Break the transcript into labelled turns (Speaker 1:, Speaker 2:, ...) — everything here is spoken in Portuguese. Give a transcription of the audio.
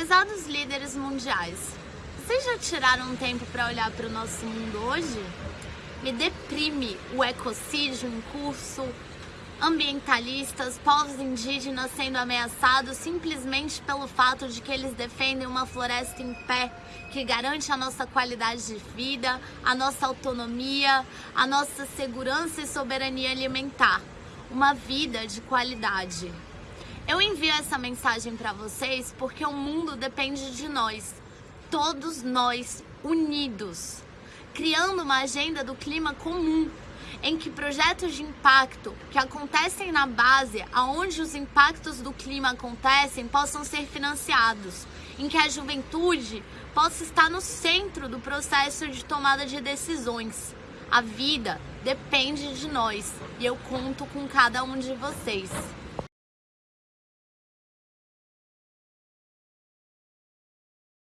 Speaker 1: Prezados líderes mundiais, vocês já tiraram um tempo para olhar para o nosso mundo hoje? Me deprime o ecocídio em curso, ambientalistas, povos indígenas sendo ameaçados simplesmente pelo fato de que eles defendem uma floresta em pé que garante a nossa qualidade de vida, a nossa autonomia, a nossa segurança e soberania alimentar. Uma vida de qualidade. Eu envio essa mensagem para vocês porque o mundo depende de nós, todos nós unidos, criando uma agenda do clima comum, em que projetos de impacto que acontecem na base, aonde os impactos do clima acontecem, possam ser financiados, em que a juventude possa estar no centro do processo de tomada de decisões. A vida depende de nós e eu conto com cada um de vocês.